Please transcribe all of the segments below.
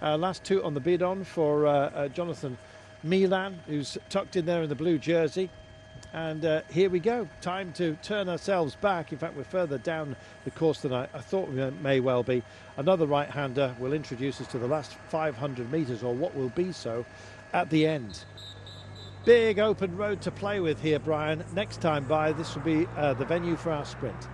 Uh, last two on the bid on for uh, uh, Jonathan Milan, who's tucked in there in the blue jersey. And uh, here we go. Time to turn ourselves back. In fact, we're further down the course than I, I thought we may well be. Another right-hander will introduce us to the last 500 metres, or what will be so, at the end. Big open road to play with here, Brian. Next time by, this will be uh, the venue for our sprint.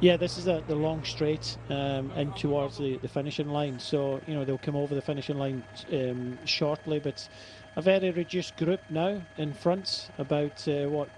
Yeah, this is a, the long straight um, in towards the, the finishing line. So, you know, they'll come over the finishing line um, shortly, but a very reduced group now in front, about uh, what,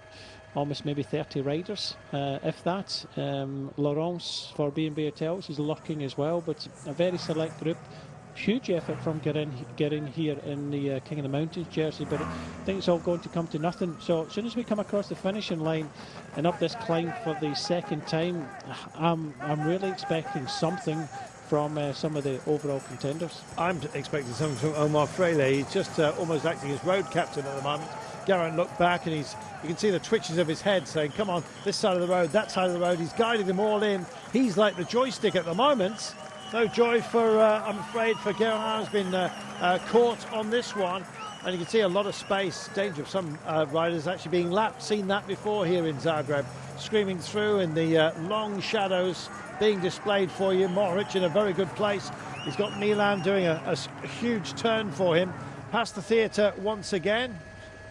almost maybe 30 riders, uh, if that. Um, Laurance for B&B Hotels is lurking as well, but a very select group huge effort from getting getting here in the uh, King of the Mountains jersey, but I think it's all going to come to nothing. So as soon as we come across the finishing line and up this climb for the second time, I'm I'm really expecting something from uh, some of the overall contenders. I'm expecting something from Omar Fraile. He's just uh, almost acting as road captain at the moment. Geraint looked back and he's you can see the twitches of his head saying, come on, this side of the road, that side of the road. He's guiding them all in. He's like the joystick at the moment. No joy for, uh, I'm afraid, for Geraint has been uh, uh, caught on this one. And you can see a lot of space, danger of some uh, riders actually being lapped. Seen that before here in Zagreb. Screaming through in the uh, long shadows being displayed for you. Mohoric in a very good place. He's got Milan doing a, a, a huge turn for him. Past the theatre once again.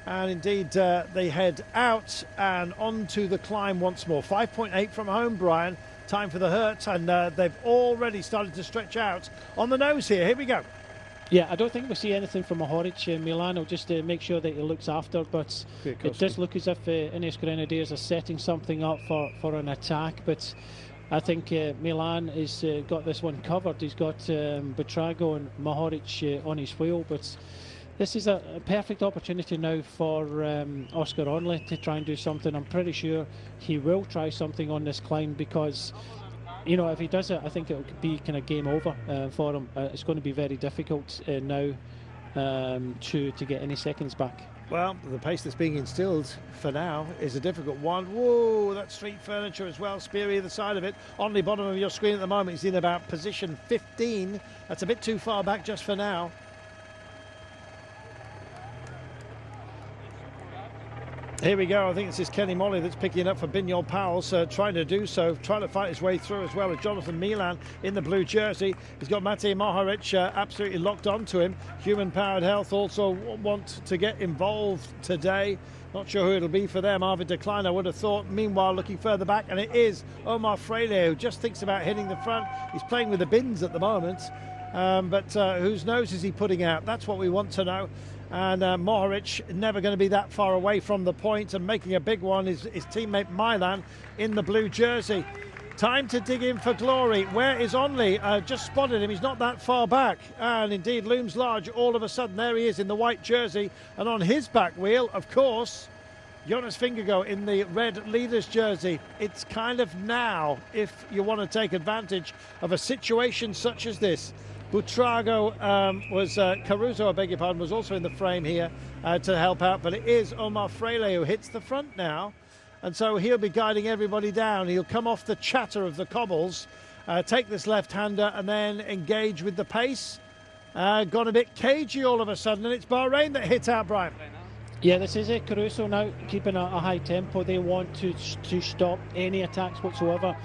And indeed, uh, they head out and onto the climb once more. 5.8 from home, Brian time for the hurt, and uh, they've already started to stretch out on the nose here. Here we go. Yeah, I don't think we see anything from Mohoric. Uh, Milano just to make sure that he looks after, but it does look as if uh, Ineos Grenadiers are setting something up for, for an attack. But I think uh, Milan has uh, got this one covered. He's got um, Buitrago and Mohoric uh, on his wheel, but this is a, a perfect opportunity now for um, Oscar Onley to try and do something. I'm pretty sure he will try something on this climb because you know, if he does it, I think it'll be kind of game over uh, for him. Uh, it's going to be very difficult uh, now um, to to get any seconds back. Well, the pace that's being instilled for now is a difficult one. Whoa, that street furniture as well. Spear either side of it. On the bottom of your screen at the moment, he's in about position 15. That's a bit too far back just for now. Here we go. I think this is Kenny Molly that's picking up for Bingoal Pauwels, so trying to do so, trying to fight his way through as well as Jonathan Milan in the blue jersey. He's got Matej Mohoric uh, absolutely locked onto him. Human Powered Health also want to get involved today. Not sure who it'll be for them. Arvid de Kleijn, I would have thought. Meanwhile, looking further back, and it is Omar Fraile who just thinks about hitting the front. He's playing with the bins at the moment. Um, but uh, whose nose is he putting out? That's what we want to know. And uh, Mohoric never going to be that far away from the point and making a big one is his teammate Milan in the blue jersey. Time to dig in for glory. Where is Onley? Uh, just spotted him. He's not that far back. And indeed looms large all of a sudden. There he is in the white jersey. And on his back wheel, of course, Jonas Vingegaard in the red leader's jersey. It's kind of now if you want to take advantage of a situation such as this. Buitrago um, was, uh, Caruso, I beg your pardon, was also in the frame here uh, to help out, but it is Omar Fraile who hits the front now. And so he'll be guiding everybody down. He'll come off the chatter of the cobbles, uh, take this left-hander and then engage with the pace. Uh, gone a bit cagey all of a sudden, and it's Bahrain that hit out, Brian. Yeah, this is it. Caruso now keeping a, a, high tempo. They want to to stop any attacks whatsoever.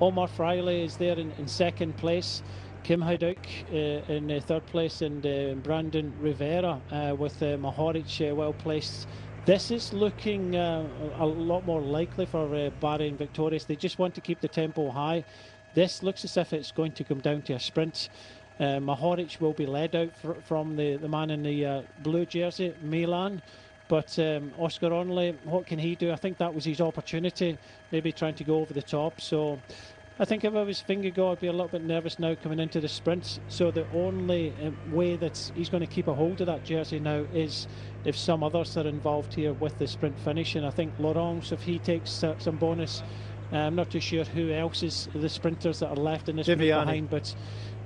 Omar Fraile is there in, in second place. Kim Heiduk uh, in uh, third place and uh, Brandon Rivera uh, with uh, uh, well placed. This is looking a lot more likely for Bahrain victorious. They just want to keep the tempo high. This looks as if it's going to come down to a sprint. Uh, Mohoric will be led out fr from the, the man in the blue jersey, Milan. But um, Oscar Onley, what can he do? I think that was his opportunity, maybe trying to go over the top. So I think if I was Vingegaard, I'd be a little bit nervous now coming into the sprints. So the only um, way that he's going to keep a hold of that jersey now is if some others are involved here with the sprint finish. And I think Laurance, if he takes uh, some bonus, uh, I'm not too sure who else is the sprinters that are left in this behind, but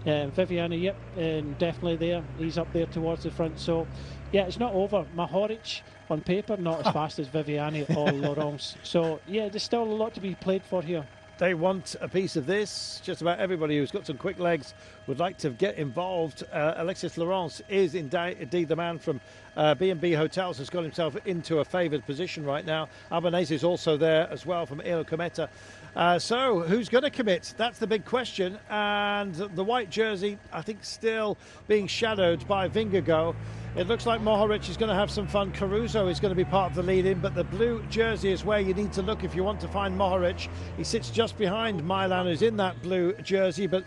uh, Viviani, yep, and definitely there. He's up there towards the front. So, yeah, it's not over. Mohoric, on paper, not as fast as Viviani or Laurance. So, yeah, there's still a lot to be played for here. They want a piece of this. Just about everybody who's got some quick legs would like to get involved. Uh, Alexis Laurance is indeed the man from uh, B&B Hotels has got himself into a favoured position right now. Albanese is also there as well from Eolo-Kometa. Uh, so, who's going to commit? That's the big question. And the white jersey, I think, still being shadowed by Vingegaard. It looks like Mohoric is going to have some fun. Caruso is going to be part of the lead in, but the blue jersey is where you need to look if you want to find Mohoric. He sits just behind Milan, who's in that blue jersey, but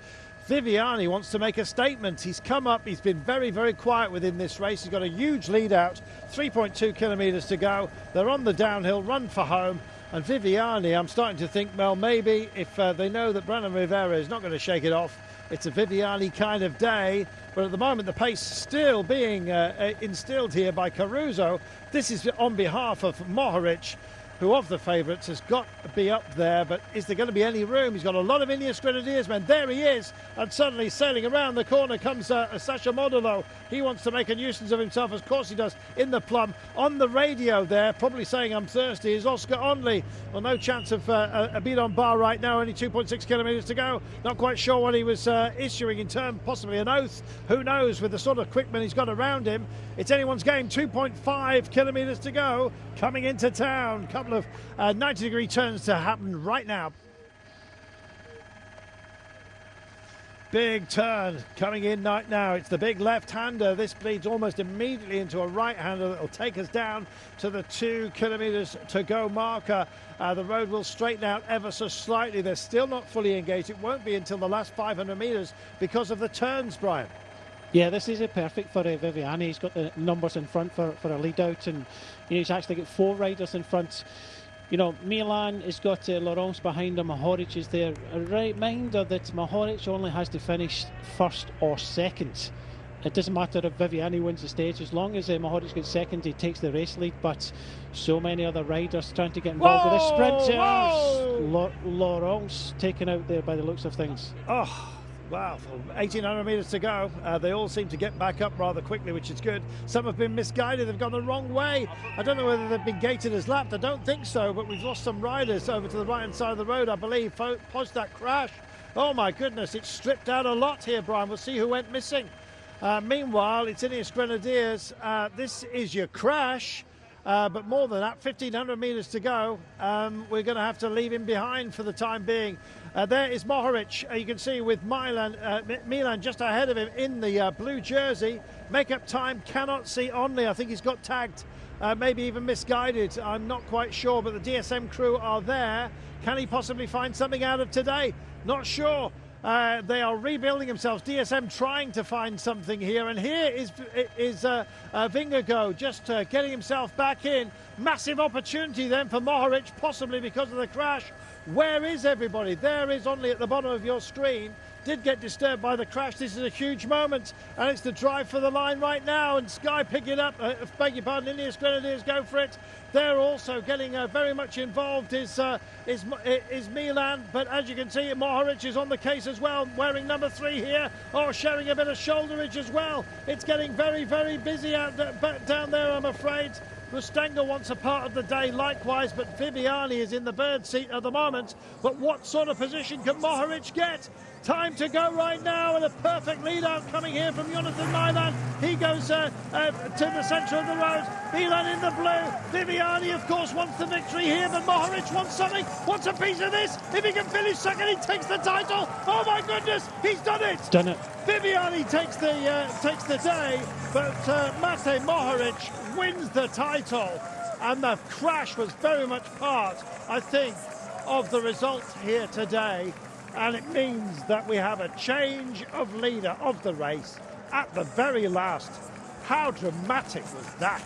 Viviani wants to make a statement. He's come up, he's been very, very quiet within this race. He's got a huge lead out, 3.2 kilometres to go. They're on the downhill, run for home. And Viviani, I'm starting to think, well, maybe if uh, they know that Brandon Rivera is not going to shake it off, it's a Viviani kind of day. But at the moment, the pace still being uh, instilled here by Caruso. This is on behalf of Mohoric who of the favourites has got to be up there, but is there going to be any room? He's got a lot of Ineos Grenadiers men. There he is, and suddenly sailing around the corner comes uh, Sacha Modolo. He wants to make a nuisance of himself, of course he does, in the plum. On the radio there, probably saying I'm thirsty, is Oscar Onley. Well, no chance of uh, a beat on bar right now, only 2.6 kilometres to go. Not quite sure what he was uh, issuing in terms, possibly an oath. Who knows, with the sort of quickman he's got around him. It's anyone's game, 2.5 kilometres to go, coming into town couple of uh, 90 degree turns to happen right now. Big turn coming in right now. It's the big left-hander. This bleeds almost immediately into a right-hander that will take us down to the two kilometres to go marker. Uh, the road will straighten out ever so slightly. They're still not fully engaged. It won't be until the last 500 metres because of the turns, Brian. Yeah, this is a perfect for uh, Viviani. He's got the numbers in front for, for a lead out, and you know, he's actually got four riders in front. You know, Milan has got uh, Laurance behind him, Mohoric is there. A reminder that Mohoric only has to finish first or second. It doesn't matter if Viviani wins the stage, as long as uh, Mohoric gets second, he takes the race lead. But so many other riders trying to get involved whoa, with the sprinters. Laurance taken out there by the looks of things. Oh. Wow, 1,800 metres to go. Uh, they all seem to get back up rather quickly, which is good. Some have been misguided. They've gone the wrong way. I don't know whether they've been gated as lapped. I don't think so, but we've lost some riders over to the right-hand side of the road, I believe, post that crash. Oh, my goodness, it's stripped out a lot here, Brian. We'll see who went missing. Uh, meanwhile, it's Ineos Grenadiers. Uh, this is your crash. Uh, but more than that, 1,500 metres to go. Um, we're going to have to leave him behind for the time being. Uh, there is Mohoric, uh, you can see with Milan, uh, Milan just ahead of him in the uh, blue jersey. Make-up time, cannot see Onley. I think he's got tagged, uh, maybe even misguided. I'm not quite sure, but the DSM crew are there. Can he possibly find something out of today? Not sure. Uh, they are rebuilding themselves. DSM trying to find something here, and here is is uh, uh, Vingegaard just uh, getting himself back in. Massive opportunity then for Mohoric, possibly because of the crash. Where is everybody? There is only at the bottom of your screen did get disturbed by the crash. This is a huge moment, and it's the drive for the line right now. And Sky pick it up. Uh, beg your pardon, Ineos Grenadiers go for it. They're also getting uh, very much involved. Is uh, is is Milan, but as you can see, Mohoric is on the case as well, wearing number three here, or oh, sharing a bit of shoulderage as well. It's getting very very busy out down there, I'm afraid. Rustenga wants a part of the day likewise, but Viviani is in the bird seat at the moment. But what sort of position can Mohoric get? Time to go right now, and a perfect lead out coming here from Jonathan Milan. He goes uh, uh, to the centre of the road. Milan in the blue. Viviani, of course, wants the victory here, but Mohoric wants something. Wants a piece of this. If he can finish second, he takes the title. Oh my goodness, he's done it. Done it. Viviani takes the uh, takes the day, but uh, Mate Mohoric wins the title. And the crash was very much part, I think, of the result here today. And it means that we have a change of leader of the race at the very last. How dramatic was that?